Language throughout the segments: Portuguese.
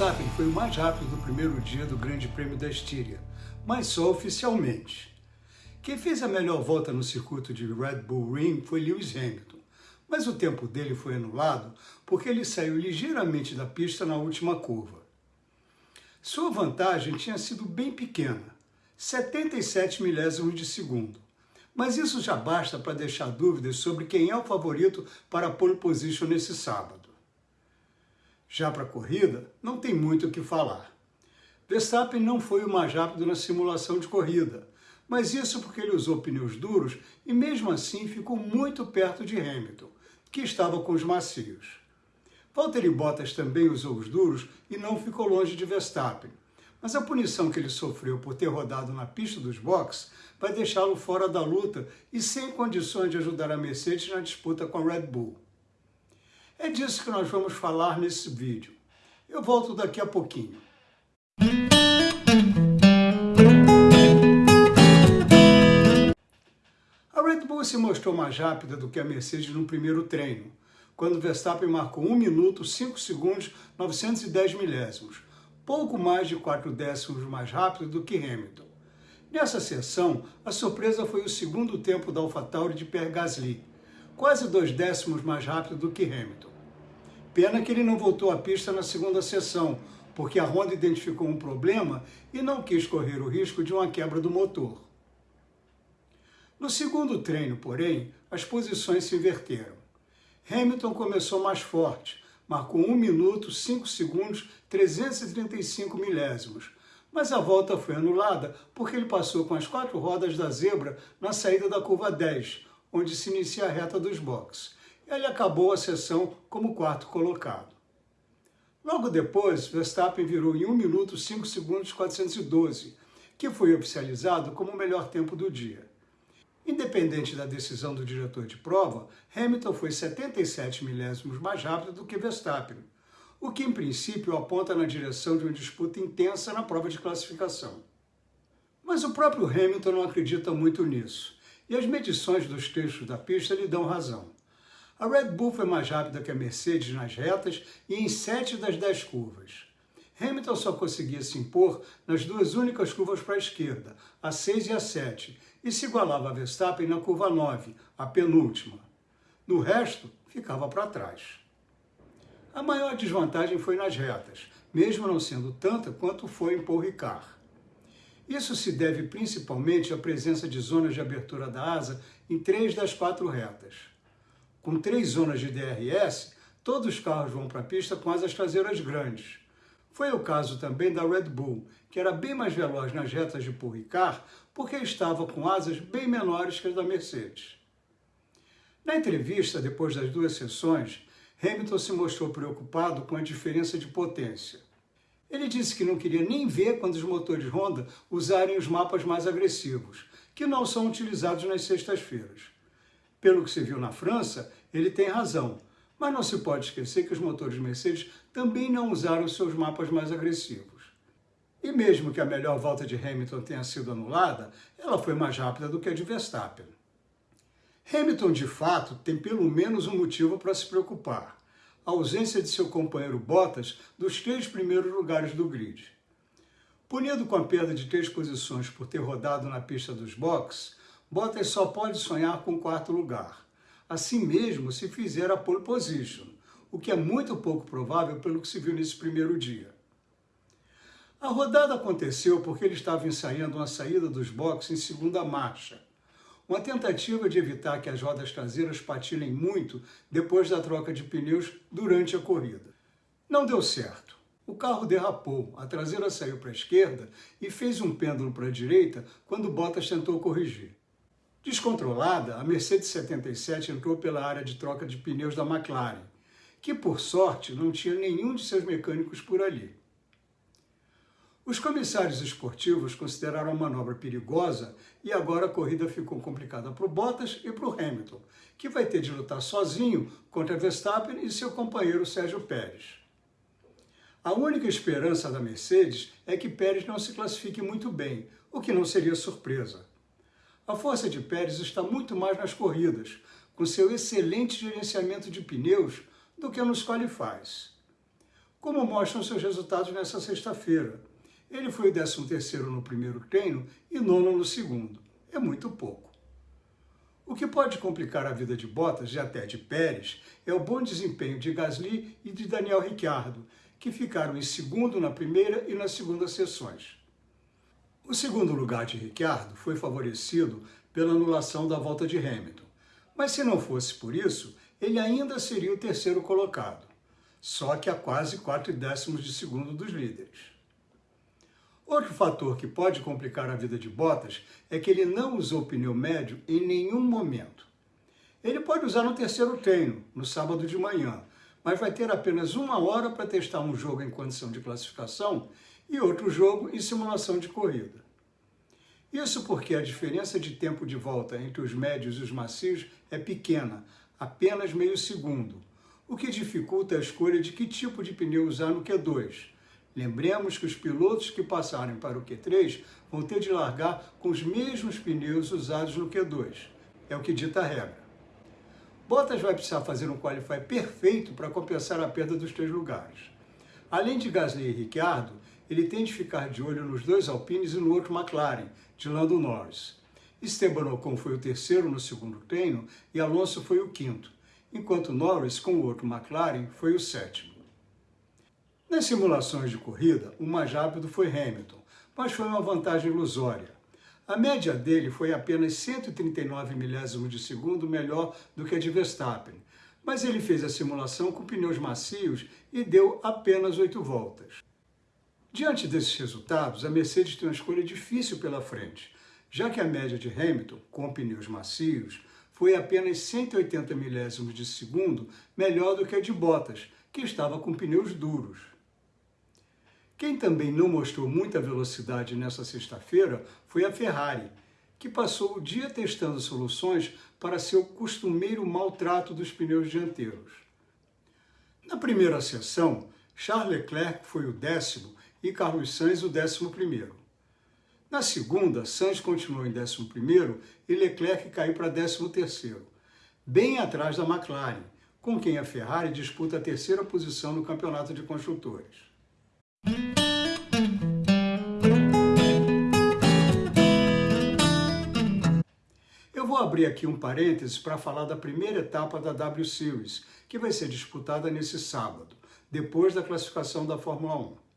Verstappen foi o mais rápido do primeiro dia do Grande Prêmio da Estíria, mas só oficialmente. Quem fez a melhor volta no circuito de Red Bull Ring foi Lewis Hamilton, mas o tempo dele foi anulado porque ele saiu ligeiramente da pista na última curva. Sua vantagem tinha sido bem pequena, 77 milésimos de segundo, mas isso já basta para deixar dúvidas sobre quem é o favorito para a pole position nesse sábado. Já para a corrida, não tem muito o que falar. Verstappen não foi o mais rápido na simulação de corrida, mas isso porque ele usou pneus duros e mesmo assim ficou muito perto de Hamilton, que estava com os macios. Valtteri Bottas também usou os duros e não ficou longe de Verstappen, mas a punição que ele sofreu por ter rodado na pista dos boxes vai deixá-lo fora da luta e sem condições de ajudar a Mercedes na disputa com a Red Bull. É disso que nós vamos falar nesse vídeo. Eu volto daqui a pouquinho. A Red Bull se mostrou mais rápida do que a Mercedes no primeiro treino, quando Verstappen marcou 1 minuto, 5 segundos, 910 milésimos, pouco mais de 4 décimos mais rápido do que Hamilton. Nessa sessão, a surpresa foi o segundo tempo da AlphaTauri de Pierre Gasly, quase dois décimos mais rápido do que Hamilton. Pena que ele não voltou à pista na segunda sessão, porque a Honda identificou um problema e não quis correr o risco de uma quebra do motor. No segundo treino, porém, as posições se inverteram. Hamilton começou mais forte, marcou 1 minuto, 5 segundos, 335 milésimos, mas a volta foi anulada porque ele passou com as quatro rodas da zebra na saída da curva 10, onde se inicia a reta dos boxes ele acabou a sessão como quarto colocado. Logo depois, Verstappen virou em 1 minuto 5 segundos 412, que foi oficializado como o melhor tempo do dia. Independente da decisão do diretor de prova, Hamilton foi 77 milésimos mais rápido do que Verstappen, o que em princípio aponta na direção de uma disputa intensa na prova de classificação. Mas o próprio Hamilton não acredita muito nisso, e as medições dos trechos da pista lhe dão razão. A Red Bull foi mais rápida que a Mercedes nas retas e em sete das dez curvas. Hamilton só conseguia se impor nas duas únicas curvas para a esquerda, a 6 e a 7, e se igualava a Verstappen na curva 9, a penúltima. No resto, ficava para trás. A maior desvantagem foi nas retas, mesmo não sendo tanta quanto foi em Paul Ricard. Isso se deve principalmente à presença de zonas de abertura da asa em três das quatro retas. Com três zonas de DRS, todos os carros vão para a pista com asas traseiras grandes. Foi o caso também da Red Bull, que era bem mais veloz nas retas de Paul Ricard, porque estava com asas bem menores que as da Mercedes. Na entrevista, depois das duas sessões, Hamilton se mostrou preocupado com a diferença de potência. Ele disse que não queria nem ver quando os motores Honda usarem os mapas mais agressivos, que não são utilizados nas sextas-feiras. Pelo que se viu na França, ele tem razão, mas não se pode esquecer que os motores Mercedes também não usaram seus mapas mais agressivos. E mesmo que a melhor volta de Hamilton tenha sido anulada, ela foi mais rápida do que a de Verstappen. Hamilton, de fato, tem pelo menos um motivo para se preocupar. A ausência de seu companheiro Bottas dos três primeiros lugares do grid. Punido com a perda de três posições por ter rodado na pista dos boxes, Bottas só pode sonhar com quarto lugar. Assim mesmo, se fizer a pole position, o que é muito pouco provável pelo que se viu nesse primeiro dia. A rodada aconteceu porque ele estava ensaiando uma saída dos boxes em segunda marcha, uma tentativa de evitar que as rodas traseiras patinem muito depois da troca de pneus durante a corrida. Não deu certo. O carro derrapou, a traseira saiu para a esquerda e fez um pêndulo para a direita quando Bottas tentou corrigir. Descontrolada, a Mercedes 77 entrou pela área de troca de pneus da McLaren, que por sorte não tinha nenhum de seus mecânicos por ali. Os comissários esportivos consideraram a manobra perigosa e agora a corrida ficou complicada para o Bottas e para o Hamilton, que vai ter de lutar sozinho contra Verstappen e seu companheiro Sérgio Pérez. A única esperança da Mercedes é que Pérez não se classifique muito bem, o que não seria surpresa. A força de Pérez está muito mais nas corridas, com seu excelente gerenciamento de pneus, do que nos qualifies. como mostram seus resultados nessa sexta-feira. Ele foi o 13º no primeiro treino e nono no segundo. É muito pouco. O que pode complicar a vida de Bottas e até de Pérez é o bom desempenho de Gasly e de Daniel Ricciardo, que ficaram em segundo na primeira e na segunda sessões. O segundo lugar de Ricciardo foi favorecido pela anulação da volta de Hamilton, mas se não fosse por isso, ele ainda seria o terceiro colocado, só que a quase 4 décimos de segundo dos líderes. Outro fator que pode complicar a vida de Bottas é que ele não usou pneu médio em nenhum momento. Ele pode usar no terceiro treino, no sábado de manhã, mas vai ter apenas uma hora para testar um jogo em condição de classificação e outro jogo em simulação de corrida. Isso porque a diferença de tempo de volta entre os médios e os macios é pequena, apenas meio segundo, o que dificulta a escolha de que tipo de pneu usar no Q2. Lembremos que os pilotos que passarem para o Q3 vão ter de largar com os mesmos pneus usados no Q2. É o que dita a regra. Bottas vai precisar fazer um qualify perfeito para compensar a perda dos três lugares. Além de Gasly e Ricciardo, ele tem de ficar de olho nos dois Alpines e no outro McLaren, de Lando Norris. Esteban Ocon foi o terceiro no segundo treino e Alonso foi o quinto, enquanto Norris, com o outro McLaren, foi o sétimo. Nas simulações de corrida, o mais rápido foi Hamilton, mas foi uma vantagem ilusória. A média dele foi apenas 139 milésimos de segundo melhor do que a de Verstappen, mas ele fez a simulação com pneus macios e deu apenas oito voltas. Diante desses resultados, a Mercedes tem uma escolha difícil pela frente, já que a média de Hamilton, com pneus macios, foi apenas 180 milésimos de segundo melhor do que a de Bottas, que estava com pneus duros. Quem também não mostrou muita velocidade nessa sexta-feira foi a Ferrari, que passou o dia testando soluções para seu costumeiro maltrato dos pneus dianteiros. Na primeira sessão, Charles Leclerc foi o décimo e Carlos Sainz o décimo primeiro. Na segunda, Sainz continuou em 11 e Leclerc caiu para 13, bem atrás da McLaren, com quem a Ferrari disputa a terceira posição no campeonato de construtores. Eu vou abrir aqui um parênteses para falar da primeira etapa da W Series, que vai ser disputada nesse sábado, depois da classificação da Fórmula 1.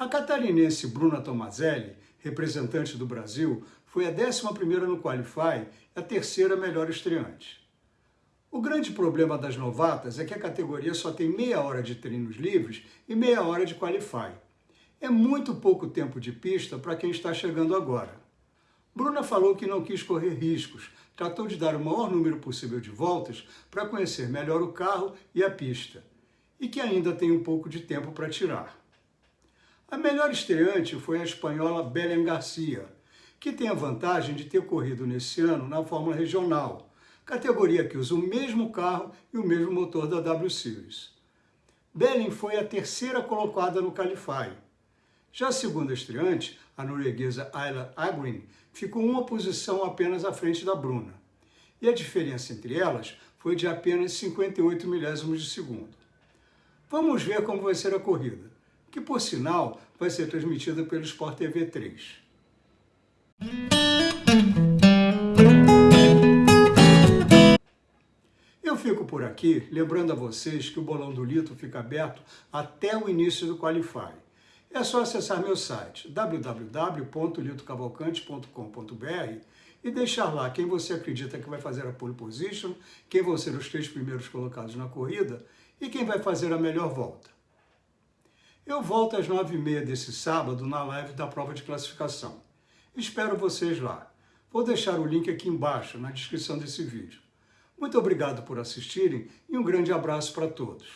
A catarinense Bruna Tomazelli representante do Brasil, foi a 11ª no Qualify e a terceira melhor estreante. O grande problema das novatas é que a categoria só tem meia hora de treinos livres e meia hora de Qualify. É muito pouco tempo de pista para quem está chegando agora. Bruna falou que não quis correr riscos, tratou de dar o maior número possível de voltas para conhecer melhor o carro e a pista, e que ainda tem um pouco de tempo para tirar. A melhor estreante foi a espanhola Belém Garcia, que tem a vantagem de ter corrido nesse ano na Fórmula Regional, categoria que usa o mesmo carro e o mesmo motor da W Series. Belém foi a terceira colocada no Qualify. Já a segunda estreante, a norueguesa Ayla Agrin, ficou uma posição apenas à frente da Bruna. E a diferença entre elas foi de apenas 58 milésimos de segundo. Vamos ver como vai ser a corrida que por sinal vai ser transmitida pelo Sport TV 3. Eu fico por aqui, lembrando a vocês que o Bolão do Lito fica aberto até o início do Qualify. É só acessar meu site www.litocavalcante.com.br e deixar lá quem você acredita que vai fazer a pole position, quem vão ser os três primeiros colocados na corrida e quem vai fazer a melhor volta. Eu volto às nove e meia desse sábado na live da prova de classificação. Espero vocês lá. Vou deixar o link aqui embaixo, na descrição desse vídeo. Muito obrigado por assistirem e um grande abraço para todos.